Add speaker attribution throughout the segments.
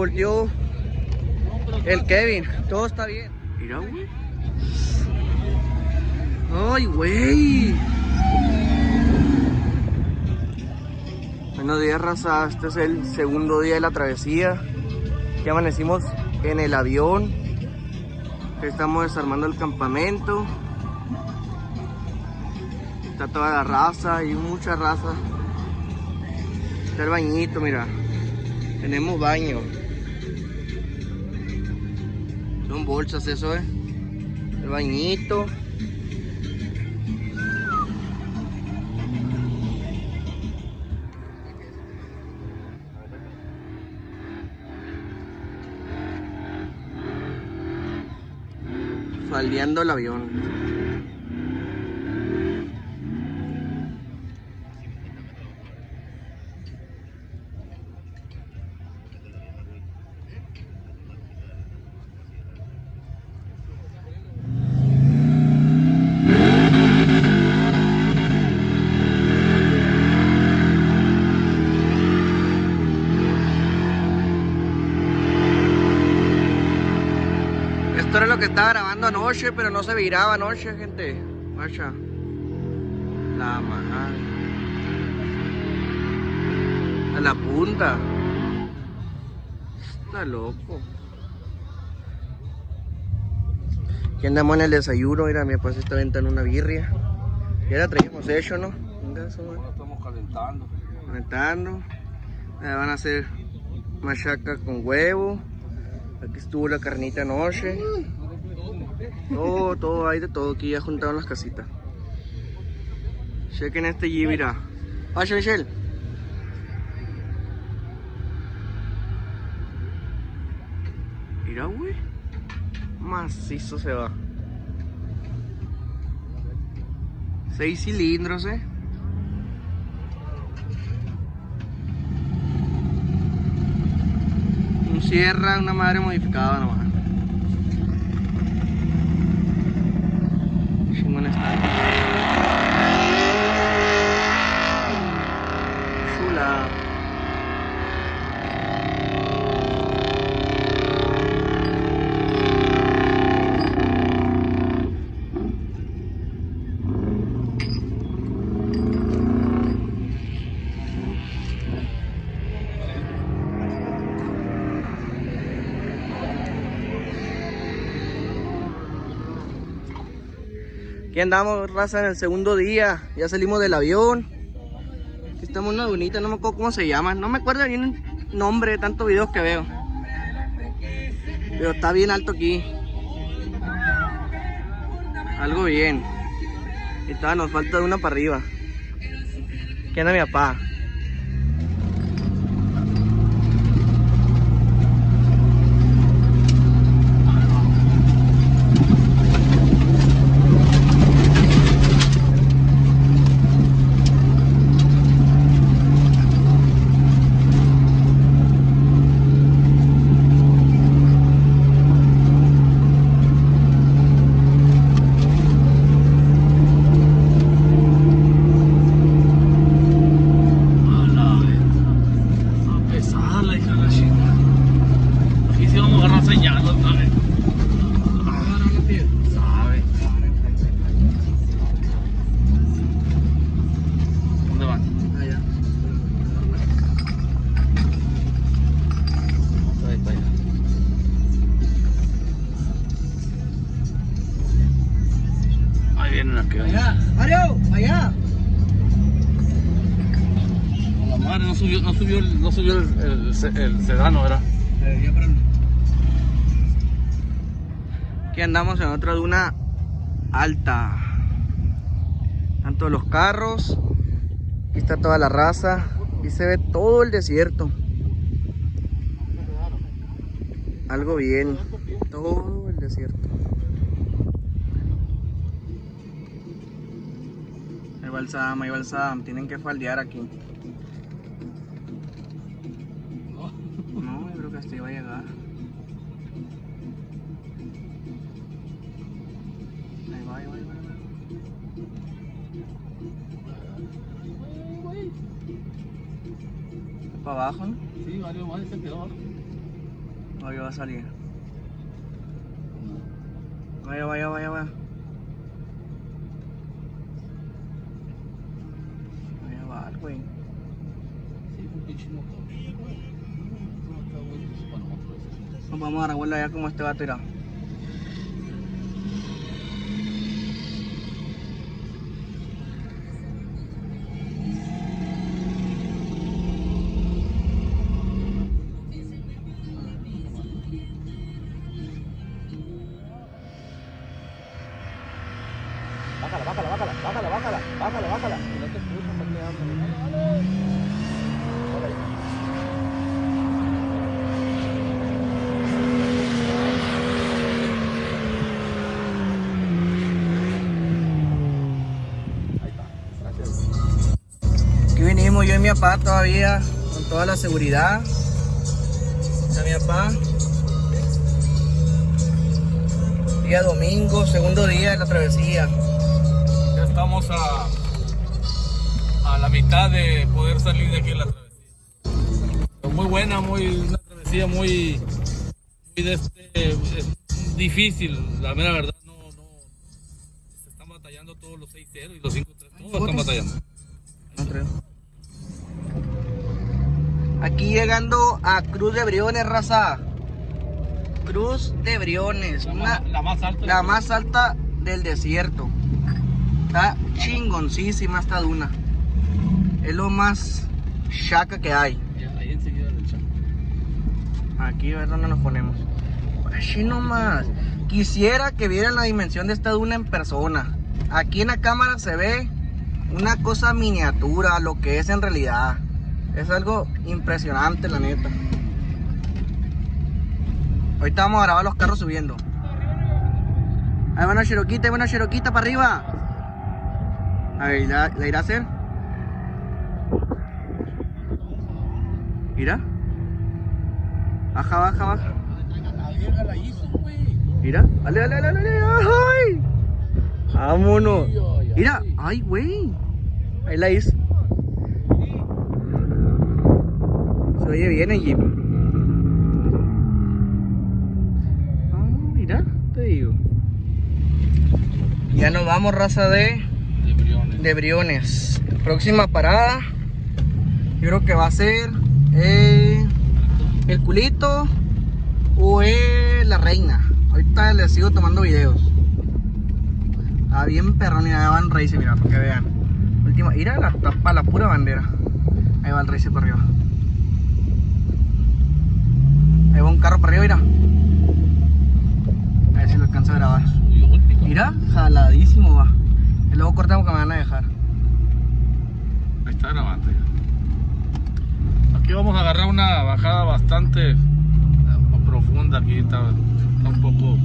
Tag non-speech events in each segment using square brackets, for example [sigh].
Speaker 1: volteó el Kevin. Todo está bien. Mira, güey. Ay, güey. Buenos días, raza. Este es el segundo día de la travesía. Ya amanecimos en el avión. Estamos desarmando el campamento. Está toda la raza, hay mucha raza. Está el bañito, mira. Tenemos baño. Son bolsas eso, eh. El bañito. Faldeando el avión. Esto era lo que estaba grabando anoche, pero no se viraba anoche, gente. Macha. La madre. A la punta. Está loco. Aquí andamos en el desayuno. Mira, mi papá se está aventando una birria. Ya la traíamos hecho, ¿no? Venga, eso,
Speaker 2: estamos calentando.
Speaker 1: Calentando. Van a hacer machaca con huevo. Aquí estuvo la carnita anoche. Todo, todo, hay de todo. Aquí ya juntaron las casitas. Chequen este G, mira. Vaya, Michelle. Mira, güey. Macizo se va. Seis cilindros, eh. Un sierra, una madre modificada nomás. Aquí andamos, raza, en el segundo día. Ya salimos del avión. Aquí estamos en una dunita, no me acuerdo cómo se llama. No me acuerdo bien el nombre de tantos videos que veo. Pero está bien alto aquí. Algo bien. Y nos falta una para arriba. Aquí anda mi papá.
Speaker 2: Está pesada la hija de la chica. Aquí sí vamos a agarrar señal otra vez. Sabe. ¿Dónde van?
Speaker 1: Allá.
Speaker 2: Ahí está allá. Ahí vienen aquí.
Speaker 1: Allá. Mario, allá.
Speaker 2: La madre no subió, no el, sedano, ¿verdad?
Speaker 1: Aquí andamos en otra duna alta. Todos los carros. Aquí está toda la raza. Aquí se ve todo el desierto. Algo bien. Todo el desierto. Ahí va el Sam, ahí va el Sam. Tienen que faldear aquí. A llegar. Ahí va, ahí va, ahí va. ¿Para abajo? no?
Speaker 2: Sí, valió más, se quedó.
Speaker 1: Ahí va a salir. Vaya, vaya, vaya, vaya. Vaya, va, güey.
Speaker 2: Sí, un pinche motor.
Speaker 1: Vamos a allá como este va a tirar. Mi papá todavía con toda la seguridad. Está mi papá. Día domingo, segundo día de la travesía.
Speaker 2: Ya estamos a, a la mitad de poder salir de aquí en la travesía. Muy buena, muy una travesía muy, muy de este, difícil, la mera verdad. No, no, se están batallando todos los 6-0 y los 5-3, todos están batallando.
Speaker 1: No creo. Aquí llegando a Cruz de Briones, raza. Cruz de Briones.
Speaker 2: La,
Speaker 1: una-
Speaker 2: más, la más alta.
Speaker 1: la más alta del desierto. Está chingoncísima esta duna. Es lo más chaca que hay.
Speaker 2: Ya, ahí enseguida del chat.
Speaker 1: Aquí a ver dónde nos ponemos. Así nomás. Quisiera que vieran la dimensión de esta duna en persona. Aquí en la cámara se ve una cosa miniatura, lo que es en realidad. Es algo impresionante, la neta. Ahorita vamos a grabar los carros subiendo. Ahí va una cheroquita, ahí va una cheroquita para arriba. A ver, ¿la, irá a hacer? Mira. Baja, baja, baja. Mira, dale, dale, dale, dale. ¡Ay! Vámonos. Mira, ay, güey. Ahí la hizo. Se oye bien el jeep. Ah, mira, te digo. Ya nos vamos, raza de,
Speaker 2: De Briones.
Speaker 1: de Briones. Próxima parada. Yo creo que va a ser eh, el culito o eh, la reina. Ahorita les sigo tomando videos. Está bien perrón y allá va el race, mira, para que vean. Última, mira la tapa, la pura bandera. Ahí va el race para arriba. Ahí va un carro para arriba, mira. A ver si lo alcanza a grabar. Mira, jaladísimo va. Y luego cortamos que me van a dejar.
Speaker 2: Ahí está grabando ya. Aquí vamos a agarrar una bajada bastante eh, profunda. Aquí está, está un poco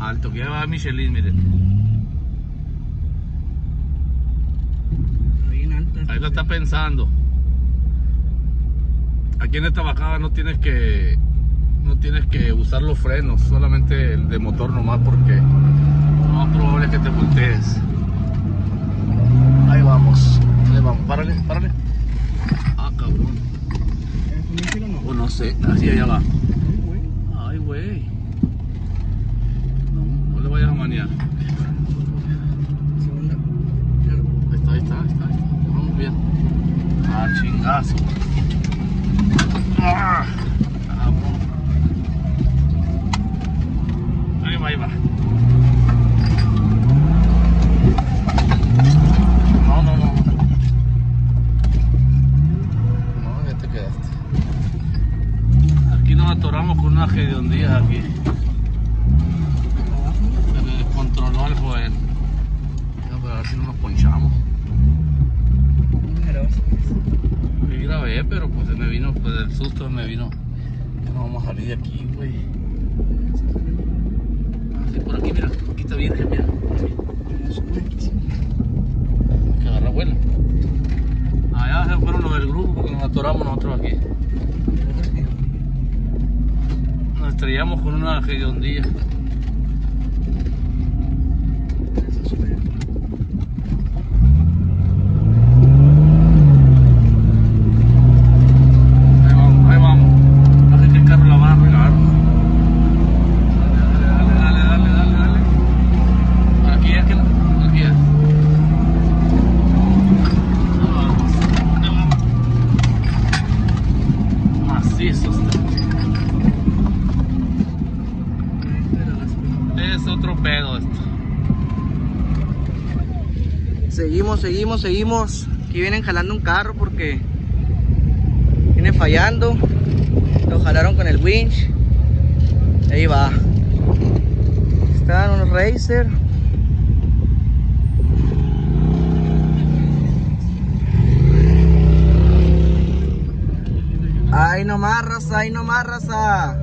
Speaker 2: alto. Que ya va Michelin, miren. Ahí lo está pensando. Aquí en esta bajada no tienes que no tienes que usar los frenos, solamente el de motor nomás porque lo más probable es que te voltees. Ahí vamos, ahí vamos, párale, párale. Ah, cabrón. O no sé, así allá va. Ay, güey. No, no le vayas a manear. Ahí está, ahí está, ahí está. Vamos bien. Ah, chingazo. Ah. Ahí va, ahí va. No, no, no. No, ya te quedaste. Aquí nos atoramos con una hediondía aquí. Se me descontroló algo él. Ya, pero a ver no nos ponchamos. Pero pues se me vino, pues el susto me vino. No vamos a salir de aquí, güey. Ah, sí, por aquí, mira. Aquí está virgen, mira. Que agarrar vuelo. Allá se fueron los del grupo porque nos atoramos nosotros aquí. Nos estrellamos con una hediondía. Ahí vamos, ahí vamos. No sé qué carro la van a regalar.
Speaker 1: Seguimos. Aquí vienen jalando un carro porque viene fallando. Lo jalaron con el winch. Ahí va. Están unos racer. Ay nomás raza, ay nomás raza.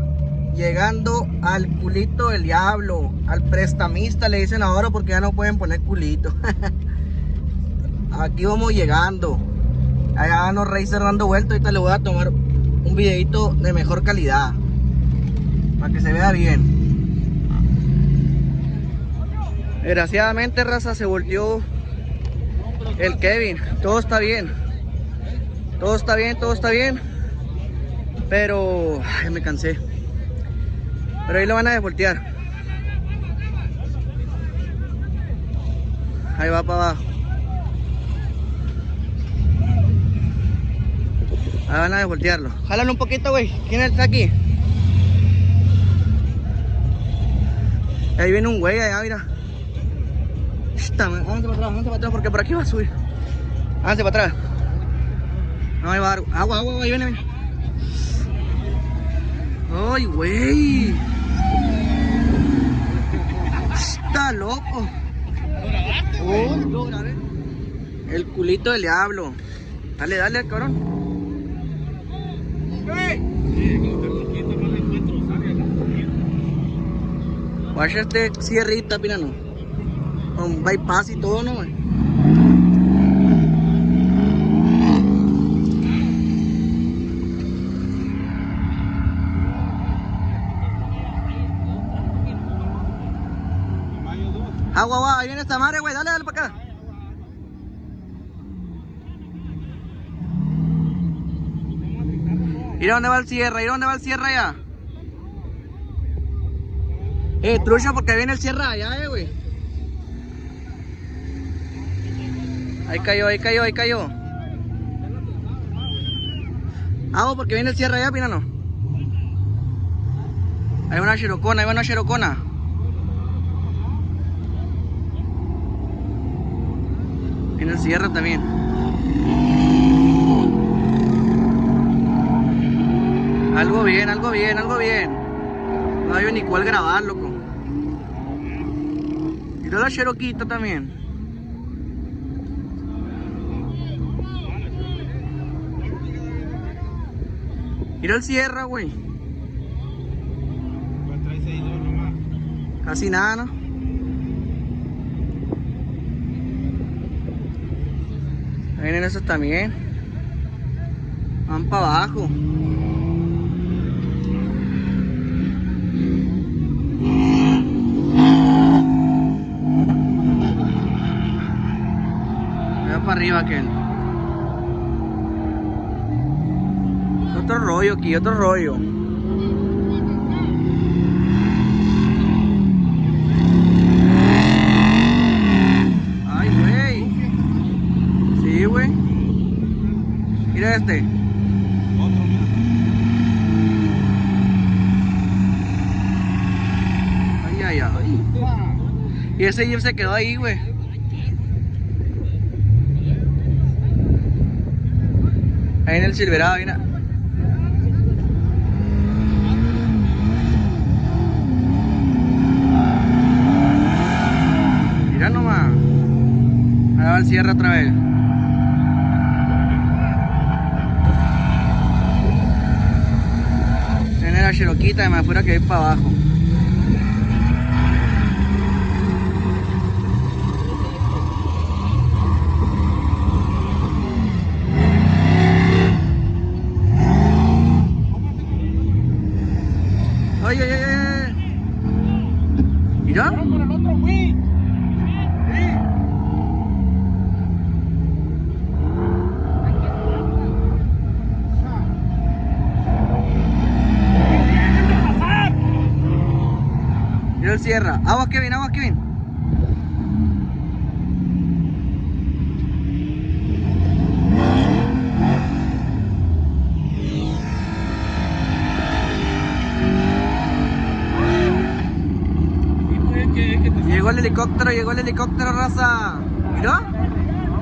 Speaker 1: Llegando al culito del diablo. Al prestamista le dicen ahora porque ya no pueden poner culito. [laughs] Aquí vamos llegando. Allá van los racer dando vueltas. Ahorita le voy a tomar un videito de mejor calidad. Para que se vea bien. Desgraciadamente raza se volteó el Kevin. Todo está bien. Todo está bien, todo está bien. Pero me cansé. Pero ahí lo van a desvoltear. Ahí va para abajo. Ahí van a desvoltearlo. Jálalo un poquito, güey. ¿Quién está aquí? Ahí viene un güey allá, mira. Está, háganse para atrás, háganse para atrás porque por aquí va a subir. Háganse para atrás. No, ahí va a dar agua, agua, ahí viene, viene. Ay, güey. Está loco. Oh. El culito del diablo. Dale, dale, cabrón. Vaya este cierrita, pirano. Con bypass y todo, ¿no? güey? Agua, agua, ahí viene esta madre, güey. Dale, dale para acá. Mira dónde va el cierre, mira dónde va el cierre allá. Eh, trucha porque viene el cierre allá, eh, güey. Ahí cayó, ahí cayó, ahí cayó. Hago porque viene el cierre allá, pinano. Hay una xerocona, hay una xerocona. Viene el cierre también. Algo bien, algo bien, algo bien. No hay ni cuál grabar, loco. Mira la cheroquita también. Mira el cierre, güey. Casi nada, ¿no? Vienen esos también. Van para abajo. Veo para arriba aquel. Otro rollo aquí, otro rollo. Ay, güey. Sí, güey. Mira este. Ay, ay, ay. Y ese Jeep se quedó ahí, güey. Ahí en el Silverado, mira. Mira nomás. Ahí va el cierre otra vez. Tiene la cheroquita de más fuera que ir para abajo. Ay, ay, ay, ay. Mira. Mira el cierra. Agua Kevin, agua Kevin. Llegó el helicóptero, llegó el helicóptero, raza. Mira.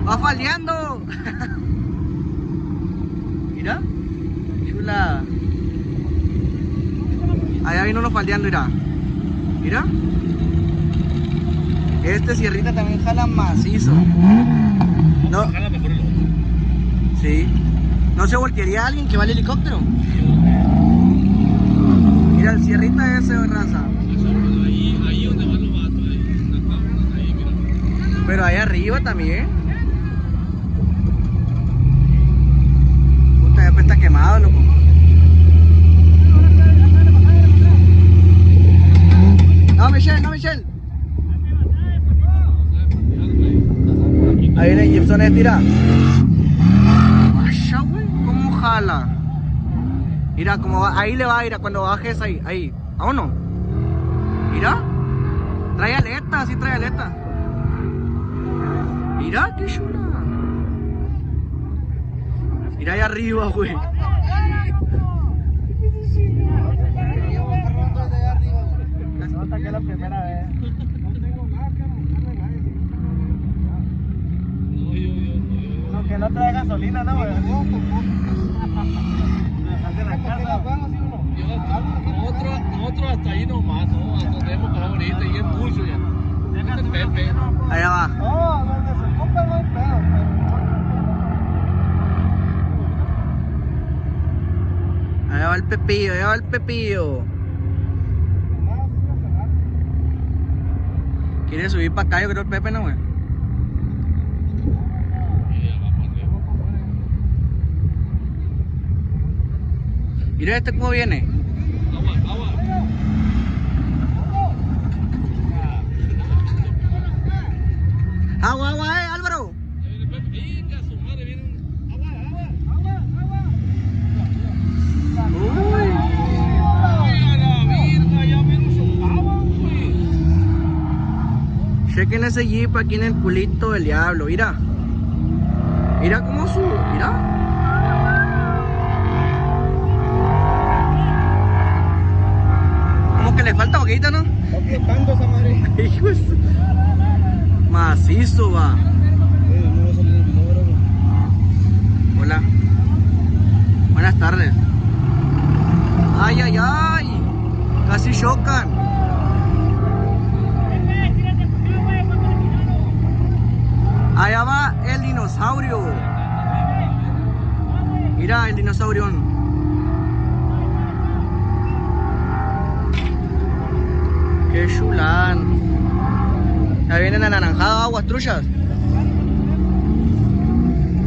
Speaker 1: Va faldeando. [laughs] Mira. Chula. Allá vino uno faldeando, mira. Mira. Este sierrita también jala macizo. No.
Speaker 2: Jala mejor el otro.
Speaker 1: Sí. ¿No se voltearía alguien que va al helicóptero? Mira, el sierrita ese raza.
Speaker 2: Ahí, ahí donde van los vatos, ahí, en la tabla, ahí, mira.
Speaker 1: Pero ahí arriba también. Puta, ya pues está quemado, loco. No, Michelle, no, Michelle. Ahí viene Gibson estira. Vaya, güey, cómo jala. Mira, como va, ahí le va a ir a cuando bajes ahí, ahí. Vámonos. Mira. Trae aleta, sí trae aleta. Mira, qué chula. Mira ahí arriba, güey.
Speaker 3: Nota que es la primera vez.
Speaker 2: No, yo, yo, no, yo.
Speaker 3: No, que no trae gasolina,
Speaker 2: nosotros hasta ahí nomás, ¿no? Hasta hemos pasado ahorita y es mucho ya. Este Pepe.
Speaker 1: Allá va. Allá va el pepillo, allá va el pepillo. Quiere subir para acá, yo creo el Pepe, ¿no, güey? Mira este cómo viene.
Speaker 2: Agua, agua.
Speaker 1: Agua, agua, eh, Álvaro.
Speaker 2: Ahí viene Pepe. Venga, su madre, viene un. Agua, agua, agua,
Speaker 1: Uy.
Speaker 2: Ay, a la virga, ya menos sopaban, güey.
Speaker 1: Chequen ese jeep aquí en el culito del diablo, mira. Mira cómo sube, mira. Como que le falta boquita, ¿no?
Speaker 3: Está esa madre. [laughs]
Speaker 1: Hijo de su- Macizo va. Hola. Buenas tardes. Ay, ay, ay. Casi chocan. Allá va el dinosaurio. Mira el dinosaurio. Qué chulán. Ya vienen anaranjadas aguas truchas.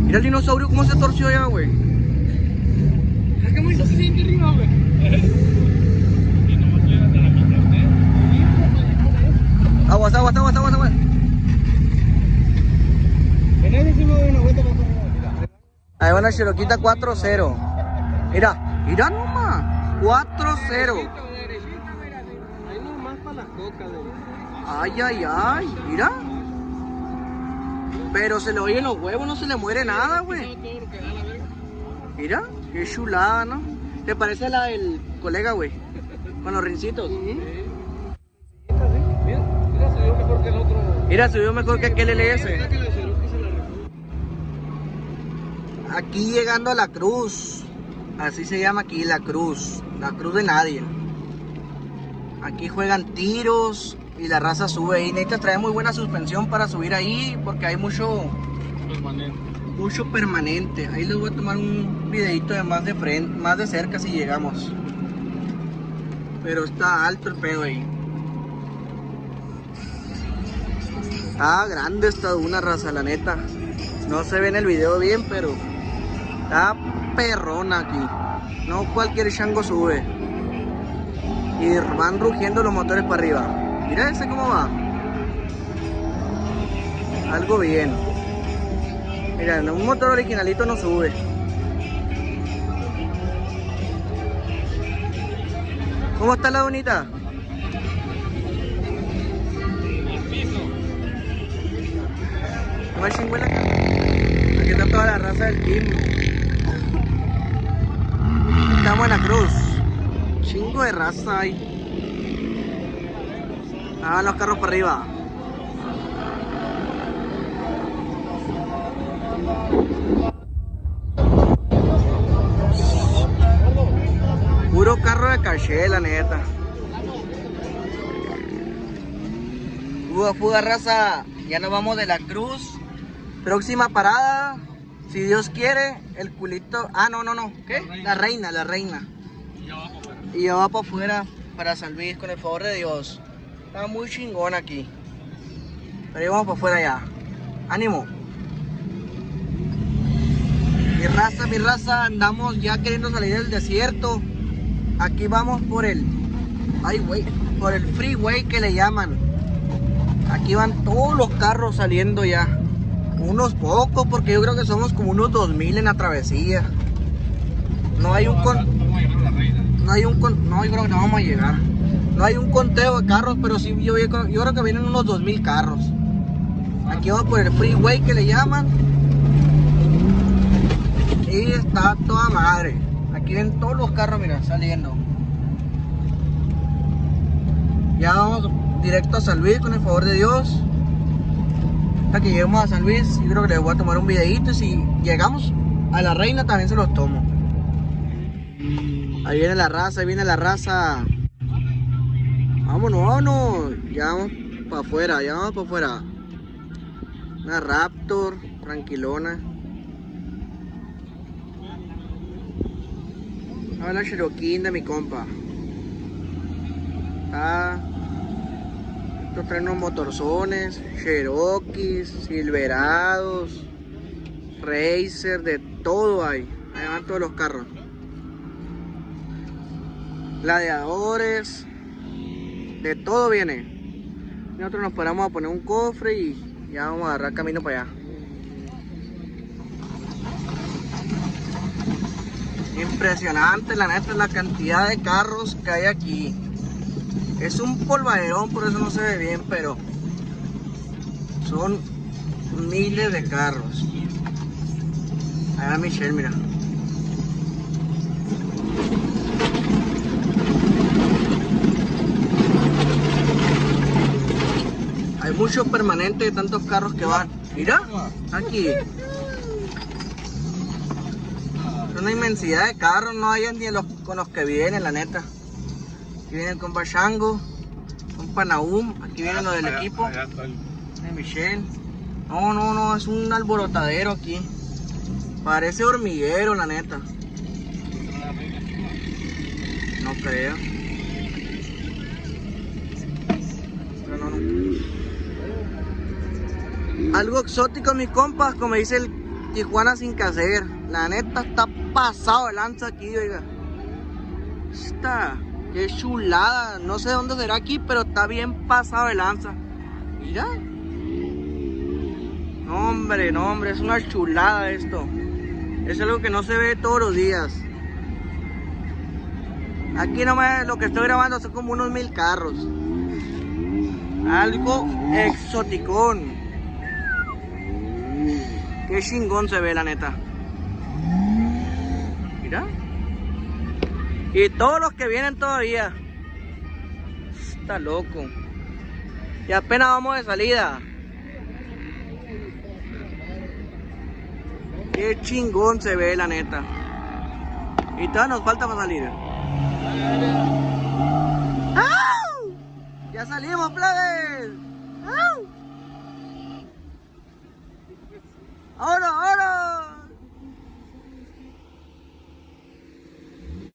Speaker 1: Mira el dinosaurio cómo se torció ya, güey.
Speaker 2: Es que muy se siente arriba, güey.
Speaker 1: Aguas, aguas, aguas, aguas, aguas.
Speaker 3: En ese sí me doy una vuelta para atrás. Mira.
Speaker 1: Ahí van a Chiroquita 4-0. Mira, mira nomás. 4-0.
Speaker 3: Ahí nomás para las cocas, güey.
Speaker 1: Ay, ay, ay. Mira. Pero se le oyen los huevos, no se le muere nada, güey. Mira, qué chulada, ¿no? ¿Te parece la del colega, güey? Con los rincitos.
Speaker 2: Mira, vio mejor que el otro.
Speaker 1: Mira, subió mejor que aquel LS.
Speaker 3: Mira que la Cherokee se la rifó.
Speaker 1: Aquí llegando a la cruz. Así se llama aquí la cruz. La cruz de nadie. Aquí juegan tiros y la raza sube ahí. Necesitas traer muy buena suspensión para subir ahí porque hay mucho,
Speaker 2: Permanente.
Speaker 1: mucho permanente. Ahí les voy a tomar un videito de más de frente, más de cerca si llegamos. Pero está alto el pedo ahí. Está grande esta duna raza, la neta. No se ve en el video bien, pero está perrona aquí. No cualquier chango sube. Y van rugiendo los motores para arriba. Mira ese cómo va. Algo bien. Mira, un motor originalito no sube. ¿Cómo está la bonita? No chingüela está toda la raza del team estamos en la cruz. Chingo de raza ahí. Ah, los carros para arriba. Puro carro de caché, la neta. Fuga, fuga, raza. Ya nos vamos de la cruz. Próxima parada. Si Dios quiere, el culito. Ah, no, no, no. ¿Qué? La reina, la reina. Y ya va para afuera para San Luis, con el favor de Dios. Está muy chingón aquí. Pero vamos para afuera ya. Ánimo. Mi raza, mi raza, andamos ya queriendo salir del desierto. Aquí vamos por el. Ay, güey. Por el freeway que le llaman. Aquí van todos los carros saliendo ya. Unos pocos, porque yo creo que somos como unos 2000 en la travesía. No hay un con... No hay un con... No, yo creo que no vamos a llegar. No hay un conteo de carros, pero sí, yo, yo creo- yo creo que vienen unos 2000 carros. Aquí vamos por el freeway que le llaman. Y está toda madre. Aquí ven todos los carros, mira, saliendo. Ya vamos directo a San Luis con el favor de Dios. Que lleguemos a San Luis, yo creo que les voy a tomar un videito. Y si llegamos a la reina, también se los tomo. Ahí viene la raza, ahí viene la raza. Vámonos, vámonos. Ya vamos para afuera, ya vamos para afuera. Una Raptor, tranquilona. A la Cherokee de mi compa. Ah, estos traen motorzones, Cherokees, Silverados, Racer, de todo hay. Ahí van todos los carros. Gladiadores, de todo viene. Nosotros nos paramos a poner un cofre y ya vamos a agarrar camino para allá. Impresionante, la neta, la cantidad de carros que hay aquí. Es un polvaderón, por eso no se ve bien, pero son miles de carros. Ahí va Michelle, mira. Hay muchos permanentes de tantos carros que van. Mira, aquí. Es una inmensidad de carros, no hay ni los, con los que vienen, la neta. Aquí viene con Bachango, con Panaum, aquí vienen los del equipo, de Michelle. No, no, no, es un alborotadero aquí. Parece hormiguero, la neta. No creo. Pero no, no. Algo exótico, mis compas, como dice el Tijuana sin hacer. La neta está pasado de lanza aquí, oiga. Está, qué chulada. No sé dónde será aquí, pero está bien pasado de lanza. Mira. No, hombre, no, hombre, es una chulada esto. Es algo que no se ve todos los días. Aquí nomás lo que estoy grabando son como unos mil carros. Algo exoticón. Qué chingón se ve la neta. Mira. Y todos los que vienen todavía. Está loco. Y apenas vamos de salida. Qué chingón se ve la neta. Y todavía nos falta para salir. ¡Au! Ya salimos, plebes. ¡Au! Ahora.